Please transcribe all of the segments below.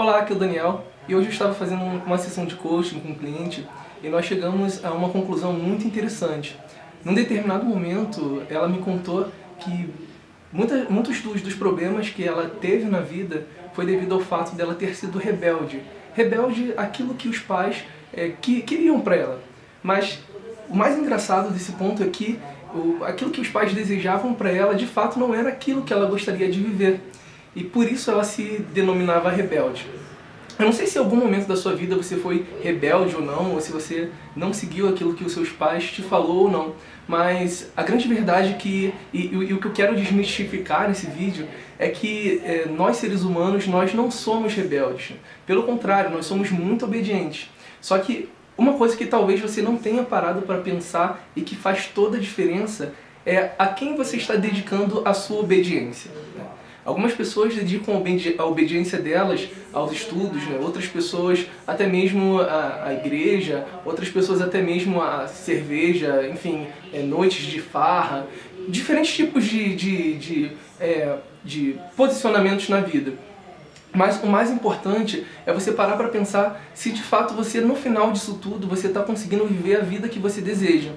Olá, aqui é o Daniel e hoje eu estava fazendo uma sessão de coaching com um cliente e nós chegamos a uma conclusão muito interessante. Num determinado momento, ela me contou que muitos dos, dos problemas que ela teve na vida foi devido ao fato dela ter sido rebelde. Rebelde aquilo que os pais é, que, queriam para ela. Mas o mais engraçado desse ponto é que o, aquilo que os pais desejavam para ela, de fato, não era aquilo que ela gostaria de viver. E por isso ela se denominava rebelde. Eu não sei se em algum momento da sua vida você foi rebelde ou não, ou se você não seguiu aquilo que os seus pais te falou ou não, mas a grande verdade é que, e, e, e o que eu quero desmistificar nesse vídeo, é que é, nós seres humanos, nós não somos rebeldes. Pelo contrário, nós somos muito obedientes. Só que uma coisa que talvez você não tenha parado para pensar e que faz toda a diferença é a quem você está dedicando a sua obediência. Algumas pessoas dedicam a obediência delas aos estudos, né? outras pessoas até mesmo à, igreja, outras pessoas até mesmo a cerveja, enfim, é, noites de farra, diferentes tipos de, de, de, é, de posicionamentos na vida. Mas o mais importante é você parar para pensar se de fato você, no final disso tudo, você está conseguindo viver a vida que você deseja.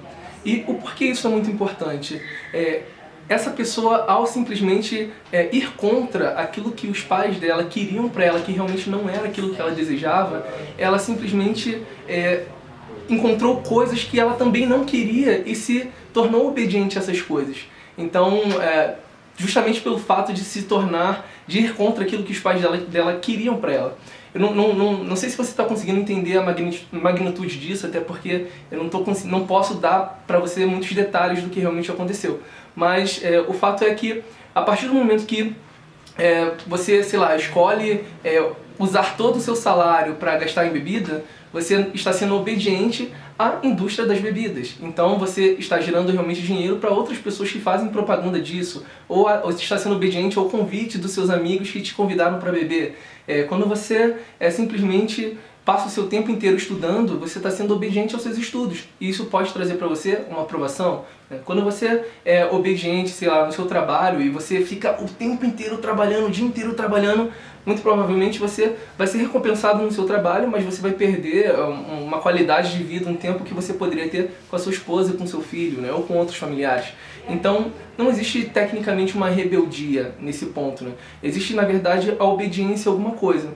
E o porquê isso é muito importante? É, essa pessoa, ao simplesmente é, ir contra aquilo que os pais dela queriam para ela, que realmente não era aquilo que ela desejava, ela simplesmente é, encontrou coisas que ela também não queria e se tornou obediente a essas coisas. Então, é, justamente pelo fato de se tornar, de ir contra aquilo que os pais dela, dela queriam para ela. Eu não, não, não, não sei se você está conseguindo entender a magnitude disso, até porque eu não, tô, não posso dar para você muitos detalhes do que realmente aconteceu. Mas é, o fato é que, a partir do momento que é, você, sei lá, escolhe é, usar todo o seu salário para gastar em bebida, você está sendo obediente à indústria das bebidas. Então você está gerando realmente dinheiro para outras pessoas que fazem propaganda disso, ou, a, ou está sendo obediente ao convite dos seus amigos que te convidaram para beber. É, quando você é simplesmente passa o seu tempo inteiro estudando, você está sendo obediente aos seus estudos. E isso pode trazer para você uma aprovação. Né? Quando você é obediente, sei lá, no seu trabalho e você fica o tempo inteiro trabalhando, o dia inteiro trabalhando, muito provavelmente você vai ser recompensado no seu trabalho, mas você vai perder é, uma qualidade de vida, um tempo que você poderia ter com a sua esposa, com seu filho, né? ou com outros familiares. Então, não existe tecnicamente uma rebeldia nesse ponto. Né? Existe, na verdade, a obediência a alguma coisa.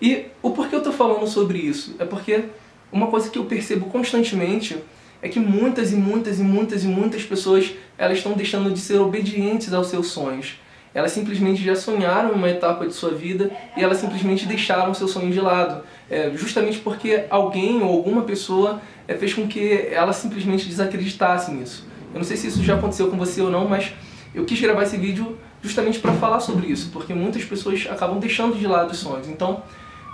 E o porquê eu estou falando sobre isso? É porque uma coisa que eu percebo constantemente é que muitas e muitas e muitas e muitas pessoas elas estão deixando de ser obedientes aos seus sonhos. Elas simplesmente já sonharam uma etapa de sua vida e elas simplesmente deixaram seu sonho de lado. É, justamente porque alguém ou alguma pessoa é, fez com que ela simplesmente desacreditasse nisso. Eu não sei se isso já aconteceu com você ou não, mas eu quis gravar esse vídeo justamente para falar sobre isso, porque muitas pessoas acabam deixando de lado os sonhos. Então,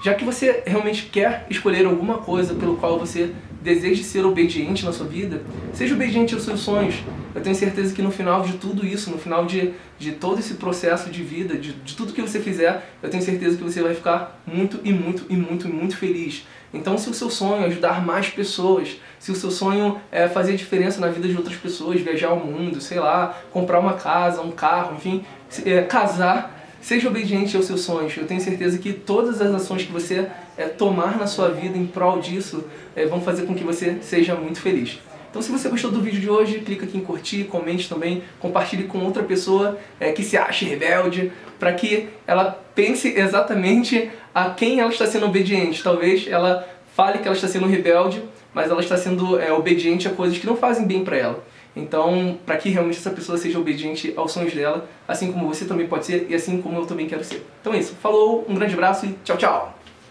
já que você realmente quer escolher alguma coisa pelo qual você deseja ser obediente na sua vida, seja obediente aos seus sonhos. Eu tenho certeza que no final de tudo isso, no final de, de todo esse processo de vida, de, de tudo que você fizer, eu tenho certeza que você vai ficar muito e muito e muito e muito feliz. Então se o seu sonho é ajudar mais pessoas, se o seu sonho é fazer diferença na vida de outras pessoas, viajar ao mundo, sei lá, comprar uma casa, um carro, enfim, é, casar, Seja obediente aos seus sonhos. Eu tenho certeza que todas as ações que você é, tomar na sua vida em prol disso é, vão fazer com que você seja muito feliz. Então se você gostou do vídeo de hoje, clica aqui em curtir, comente também, compartilhe com outra pessoa é, que se ache rebelde, para que ela pense exatamente a quem ela está sendo obediente. Talvez ela fale que ela está sendo rebelde, mas ela está sendo obediente a coisas que não fazem bem para ela. Então, para que realmente essa pessoa seja obediente aos sonhos dela, assim como você também pode ser e assim como eu também quero ser. Então é isso. Falou, um grande abraço e tchau, tchau!